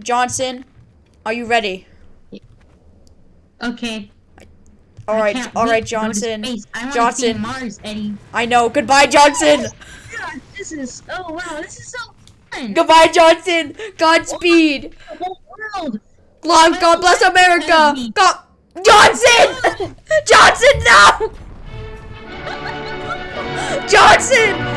Johnson, are you ready? Okay. All right. All right, Johnson. I Johnson, Mars, Eddie. I know. Goodbye, Johnson. God, this is. Oh wow, this is so fun. Goodbye, Johnson. Godspeed. The whole world. God, God bless America. God, Johnson. Johnson, no. Johnson.